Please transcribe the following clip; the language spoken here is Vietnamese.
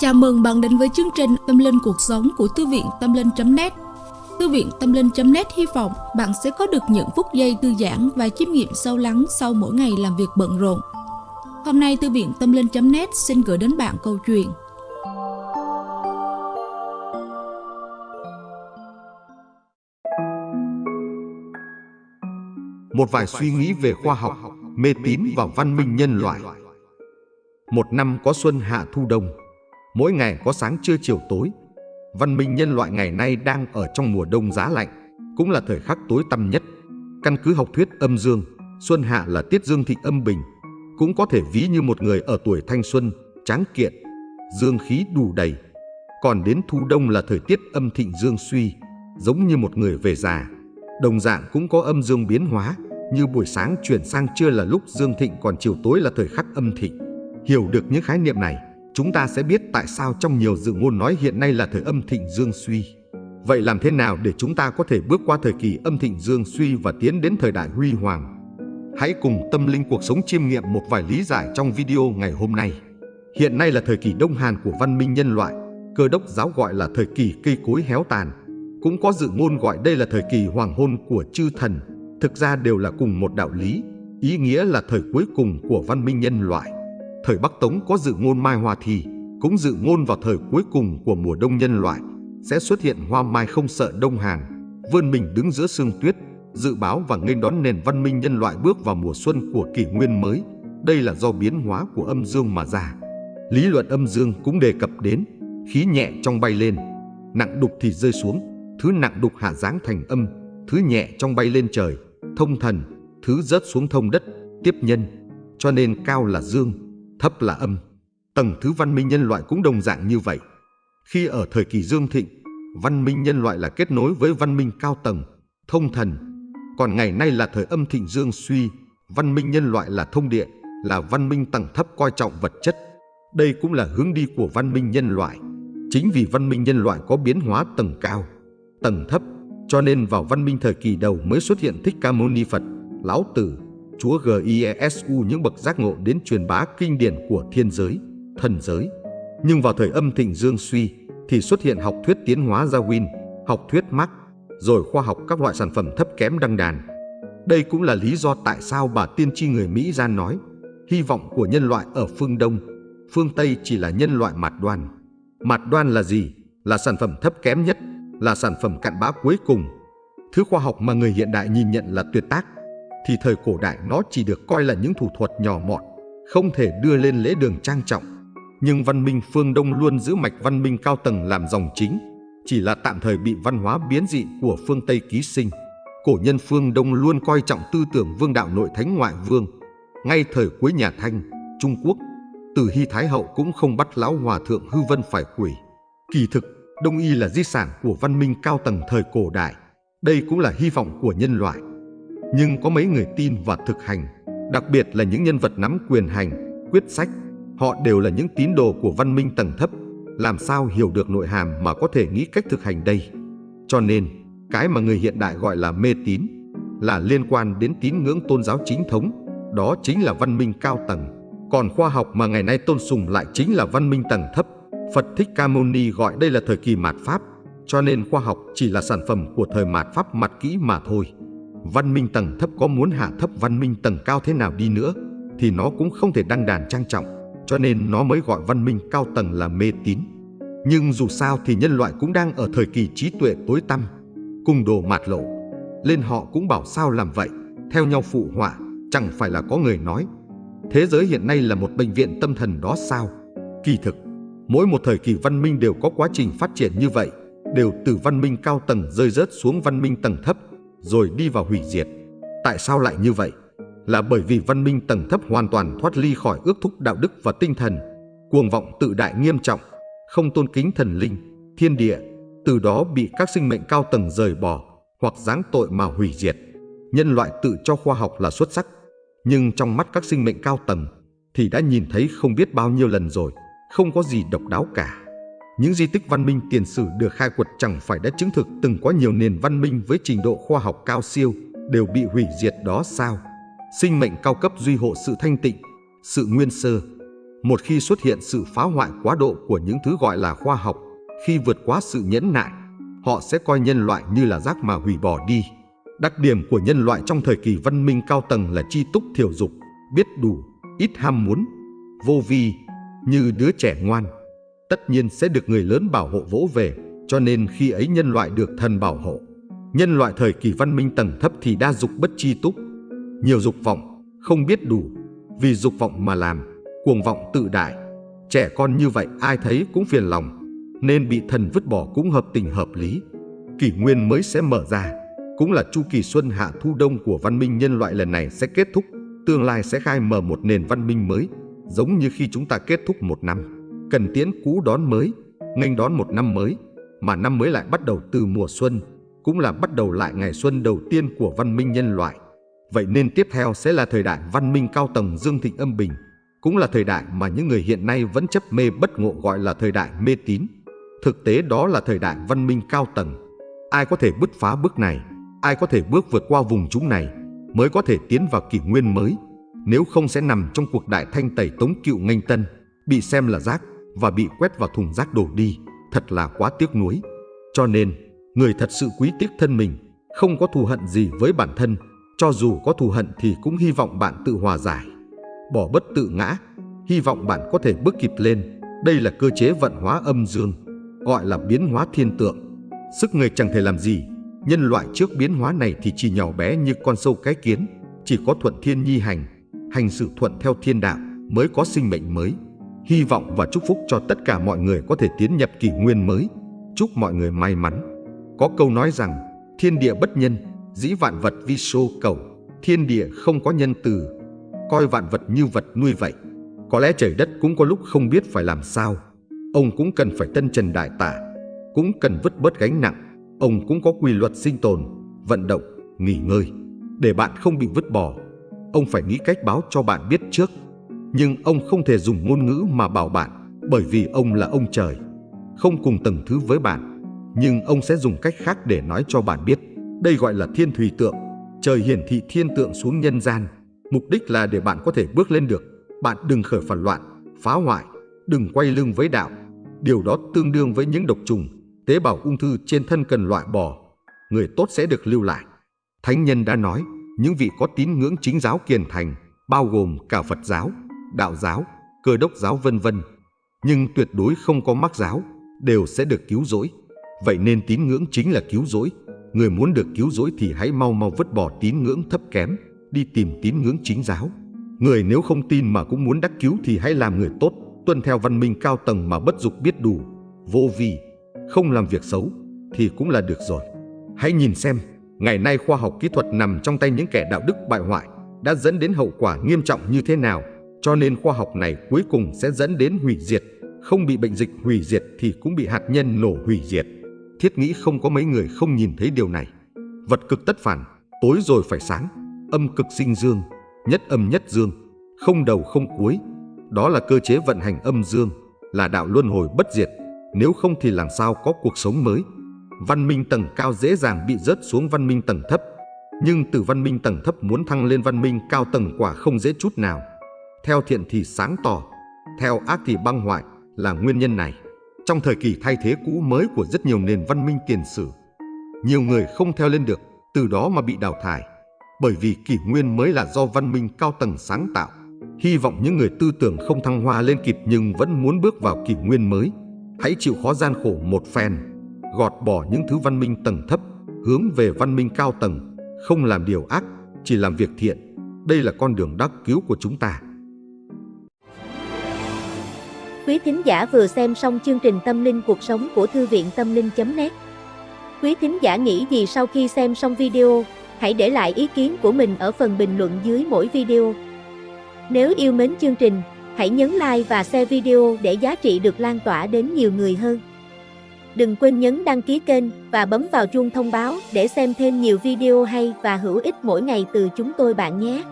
Chào mừng bạn đến với chương trình Tâm Linh Cuộc Sống của Thư viện Tâm Linh.net Thư viện Tâm Linh.net hy vọng bạn sẽ có được những phút giây thư giãn và chiêm nghiệm sâu lắng sau mỗi ngày làm việc bận rộn. Hôm nay Thư viện Tâm Linh.net xin gửi đến bạn câu chuyện. Một vài suy nghĩ về khoa học, mê tín và văn minh nhân loại. Một năm có xuân hạ thu đông. Mỗi ngày có sáng trưa chiều tối. Văn minh nhân loại ngày nay đang ở trong mùa đông giá lạnh, cũng là thời khắc tối tăm nhất. Căn cứ học thuyết âm dương, xuân hạ là tiết dương thịnh âm bình, cũng có thể ví như một người ở tuổi thanh xuân, tráng kiện, dương khí đủ đầy. Còn đến thu đông là thời tiết âm thịnh dương suy, giống như một người về già. Đồng dạng cũng có âm dương biến hóa, như buổi sáng chuyển sang trưa là lúc dương thịnh còn chiều tối là thời khắc âm thịnh. Hiểu được những khái niệm này, chúng ta sẽ biết tại sao trong nhiều dự ngôn nói hiện nay là thời âm thịnh dương suy. Vậy làm thế nào để chúng ta có thể bước qua thời kỳ âm thịnh dương suy và tiến đến thời đại huy hoàng? Hãy cùng tâm linh cuộc sống chiêm nghiệm một vài lý giải trong video ngày hôm nay. Hiện nay là thời kỳ đông hàn của văn minh nhân loại, cơ đốc giáo gọi là thời kỳ cây cối héo tàn. Cũng có dự ngôn gọi đây là thời kỳ hoàng hôn của chư thần, thực ra đều là cùng một đạo lý, ý nghĩa là thời cuối cùng của văn minh nhân loại. Thời Bắc Tống có dự ngôn mai hoa thì, cũng dự ngôn vào thời cuối cùng của mùa đông nhân loại, sẽ xuất hiện hoa mai không sợ đông hàng, vươn mình đứng giữa sương tuyết, dự báo và nghênh đón nền văn minh nhân loại bước vào mùa xuân của kỷ nguyên mới. Đây là do biến hóa của âm dương mà ra. Lý luận âm dương cũng đề cập đến khí nhẹ trong bay lên, nặng đục thì rơi xuống, thứ nặng đục hạ dáng thành âm, thứ nhẹ trong bay lên trời, thông thần, thứ rớt xuống thông đất, tiếp nhân. Cho nên cao là dương, thấp là âm. Tầng thứ văn minh nhân loại cũng đồng dạng như vậy. Khi ở thời kỳ dương thịnh, văn minh nhân loại là kết nối với văn minh cao tầng, thông thần. Còn ngày nay là thời âm thịnh dương suy, văn minh nhân loại là thông địa, là văn minh tầng thấp coi trọng vật chất. Đây cũng là hướng đi của văn minh nhân loại. Chính vì văn minh nhân loại có biến hóa tầng cao, tầng thấp, cho nên vào văn minh thời kỳ đầu mới xuất hiện Thích Ca Mâu Ni Phật, Lão Tử, Chúa Giesu những bậc giác ngộ đến truyền bá kinh điển của thiên giới, thần giới. Nhưng vào thời âm thịnh dương suy thì xuất hiện học thuyết tiến hóa Darwin, học thuyết Marx, rồi khoa học các loại sản phẩm thấp kém đăng đàn. Đây cũng là lý do tại sao bà tiên tri người Mỹ ra nói hy vọng của nhân loại ở phương Đông, phương Tây chỉ là nhân loại mạt đoan. Mạt đoan là gì? Là sản phẩm thấp kém nhất, là sản phẩm cặn bã cuối cùng. Thứ khoa học mà người hiện đại nhìn nhận là tuyệt tác, thì thời cổ đại nó chỉ được coi là những thủ thuật nhỏ mọn, không thể đưa lên lễ đường trang trọng. Nhưng văn minh phương Đông luôn giữ mạch văn minh cao tầng làm dòng chính, chỉ là tạm thời bị văn hóa biến dị của phương Tây ký sinh. Cổ nhân phương Đông luôn coi trọng tư tưởng vương đạo nội thánh ngoại vương. Ngay thời cuối nhà Thanh, Trung Quốc, từ Hy Thái Hậu cũng không bắt lão hòa thượng hư vân phải quỷ. Kỳ thực, Đông y là di sản của văn minh cao tầng thời cổ đại. Đây cũng là hy vọng của nhân loại. Nhưng có mấy người tin và thực hành, đặc biệt là những nhân vật nắm quyền hành, quyết sách, họ đều là những tín đồ của văn minh tầng thấp, làm sao hiểu được nội hàm mà có thể nghĩ cách thực hành đây. Cho nên, cái mà người hiện đại gọi là mê tín là liên quan đến tín ngưỡng tôn giáo chính thống, đó chính là văn minh cao tầng. Còn khoa học mà ngày nay tôn sùng lại chính là văn minh tầng thấp. Phật Thích Ca Mâu Ni gọi đây là thời kỳ mạt Pháp, cho nên khoa học chỉ là sản phẩm của thời mạt Pháp mặt kỹ mà thôi. Văn minh tầng thấp có muốn hạ thấp văn minh tầng cao thế nào đi nữa thì nó cũng không thể đăng đàn trang trọng, cho nên nó mới gọi văn minh cao tầng là mê tín. Nhưng dù sao thì nhân loại cũng đang ở thời kỳ trí tuệ tối tăm, cùng đồ mạt lộ. Lên họ cũng bảo sao làm vậy, theo nhau phụ họa, chẳng phải là có người nói. Thế giới hiện nay là một bệnh viện tâm thần đó sao? Kỳ thực, mỗi một thời kỳ văn minh đều có quá trình phát triển như vậy, đều từ văn minh cao tầng rơi rớt xuống văn minh tầng thấp, rồi đi vào hủy diệt. Tại sao lại như vậy? Là bởi vì văn minh tầng thấp hoàn toàn thoát ly khỏi ước thúc đạo đức và tinh thần, cuồng vọng tự đại nghiêm trọng, không tôn kính thần linh, thiên địa, từ đó bị các sinh mệnh cao tầng rời bỏ hoặc giáng tội mà hủy diệt. Nhân loại tự cho khoa học là xuất sắc, nhưng trong mắt các sinh mệnh cao tầng thì đã nhìn thấy không biết bao nhiêu lần rồi, không có gì độc đáo cả. Những di tích văn minh tiền sử được khai quật chẳng phải đã chứng thực từng có nhiều nền văn minh với trình độ khoa học cao siêu đều bị hủy diệt đó sao? Sinh mệnh cao cấp duy hộ sự thanh tịnh, sự nguyên sơ. Một khi xuất hiện sự phá hoại quá độ của những thứ gọi là khoa học, khi vượt quá sự nhẫn nại, họ sẽ coi nhân loại như là rác mà hủy bỏ đi. Đặc điểm của nhân loại trong thời kỳ văn minh cao tầng là chi túc thiểu dục, biết đủ, ít ham muốn, vô vi, như đứa trẻ ngoan. Tất nhiên sẽ được người lớn bảo hộ vỗ về, cho nên khi ấy nhân loại được thần bảo hộ. Nhân loại thời kỳ văn minh tầng thấp thì đa dục bất chi túc, nhiều dục vọng, không biết đủ, vì dục vọng mà làm, cuồng vọng tự đại. Trẻ con như vậy ai thấy cũng phiền lòng, nên bị thần vứt bỏ cũng hợp tình hợp lý. Kỷ nguyên mới sẽ mở ra, cũng là chu kỳ xuân hạ thu đông của văn minh nhân loại lần này sẽ kết thúc, tương lai sẽ khai mở một nền văn minh mới, giống như khi chúng ta kết thúc một năm. Cần tiễn cũ đón mới, nghênh đón một năm mới, mà năm mới lại bắt đầu từ mùa xuân, cũng là bắt đầu lại ngày xuân đầu tiên của văn minh nhân loại. Vậy nên tiếp theo sẽ là thời đại văn minh cao tầng dương thịnh âm bình, cũng là thời đại mà những người hiện nay vẫn chấp mê bất ngộ gọi là thời đại mê tín. Thực tế đó là thời đại văn minh cao tầng. Ai có thể bứt phá bước này, ai có thể bước vượt qua vùng chúng này, mới có thể tiến vào kỷ nguyên mới. Nếu không sẽ nằm trong cuộc đại thanh tẩy tống cựu nghênh tân, bị xem là rác và bị quét vào thùng rác đổ đi, thật là quá tiếc nuối. Cho nên, người thật sự quý tiếc thân mình, không có thù hận gì với bản thân, cho dù có thù hận thì cũng hy vọng bạn tự hòa giải. Bỏ bất tự ngã, hy vọng bạn có thể bước kịp lên. Đây là cơ chế vận hóa âm dương, gọi là biến hóa thiên tượng. Sức người chẳng thể làm gì, nhân loại trước biến hóa này thì chỉ nhỏ bé như con sâu cái kiến, chỉ có thuận thiên nhi hành, hành sự thuận theo thiên đạo mới có sinh mệnh mới. Hy vọng và chúc phúc cho tất cả mọi người có thể tiến nhập kỷ nguyên mới. Chúc mọi người may mắn. Có câu nói rằng, thiên địa bất nhân, dĩ vạn vật vi sô cầu, thiên địa không có nhân từ, coi vạn vật như vật nuôi vậy. Có lẽ trời đất cũng có lúc không biết phải làm sao. Ông cũng cần phải tân trần đại tả, cũng cần vứt bớt gánh nặng. Ông cũng có quy luật sinh tồn, vận động, nghỉ ngơi. Để bạn không bị vứt bỏ, ông phải nghĩ cách báo cho bạn biết trước. Nhưng ông không thể dùng ngôn ngữ mà bảo bạn, bởi vì ông là ông trời. Không cùng tầng thứ với bạn, nhưng ông sẽ dùng cách khác để nói cho bạn biết. Đây gọi là thiên thủy tượng. Trời hiển thị thiên tượng xuống nhân gian. Mục đích là để bạn có thể bước lên được. Bạn đừng khởi phản loạn, phá hoại, đừng quay lưng với đạo. Điều đó tương đương với những độc trùng, tế bào ung thư trên thân cần loại bỏ. Người tốt sẽ được lưu lại. Thánh nhân đã nói, những vị có tín ngưỡng chính giáo kiền thành, bao gồm cả Phật giáo, đạo giáo, cơ đốc giáo vân vân, nhưng tuyệt đối không có mắc giáo, đều sẽ được cứu rỗi. Vậy nên tín ngưỡng chính là cứu rỗi. Người muốn được cứu rỗi thì hãy mau mau vứt bỏ tín ngưỡng thấp kém, đi tìm tín ngưỡng chính giáo. Người nếu không tin mà cũng muốn đắc cứu thì hãy làm người tốt, tuân theo văn minh cao tầng mà bất dục biết đủ, vô vi, không làm việc xấu thì cũng là được rồi. Hãy nhìn xem, ngày nay khoa học kỹ thuật nằm trong tay những kẻ đạo đức bại hoại đã dẫn đến hậu quả nghiêm trọng như thế nào. Cho nên khoa học này cuối cùng sẽ dẫn đến hủy diệt, không bị bệnh dịch hủy diệt thì cũng bị hạt nhân nổ hủy diệt. Thiết nghĩ không có mấy người không nhìn thấy điều này. Vật cực tất phản, tối rồi phải sáng, âm cực sinh dương, nhất âm nhất dương, không đầu không cuối. Đó là cơ chế vận hành âm dương, là đạo luân hồi bất diệt. Nếu không thì làm sao có cuộc sống mới? Văn minh tầng cao dễ dàng bị rớt xuống văn minh tầng thấp. Nhưng từ văn minh tầng thấp muốn thăng lên văn minh cao tầng quả không dễ chút nào. Theo thiện thì sáng tỏ, theo ác thì băng hoại là nguyên nhân này. Trong thời kỳ thay thế cũ mới của rất nhiều nền văn minh tiền sử, nhiều người không theo lên được, từ đó mà bị đào thải. Bởi vì kỷ nguyên mới là do văn minh cao tầng sáng tạo. Hy vọng những người tư tưởng không thăng hoa lên kịp nhưng vẫn muốn bước vào kỷ nguyên mới. Hãy chịu khó gian khổ một phen, gọt bỏ những thứ văn minh tầng thấp, hướng về văn minh cao tầng, không làm điều ác, chỉ làm việc thiện. Đây là con đường đắc cứu của chúng ta. Quý thính giả vừa xem xong chương trình Tâm linh cuộc sống của Thư viện Tâm linh.net Quý thính giả nghĩ gì sau khi xem xong video, hãy để lại ý kiến của mình ở phần bình luận dưới mỗi video. Nếu yêu mến chương trình, hãy nhấn like và share video để giá trị được lan tỏa đến nhiều người hơn. Đừng quên nhấn đăng ký kênh và bấm vào chuông thông báo để xem thêm nhiều video hay và hữu ích mỗi ngày từ chúng tôi bạn nhé.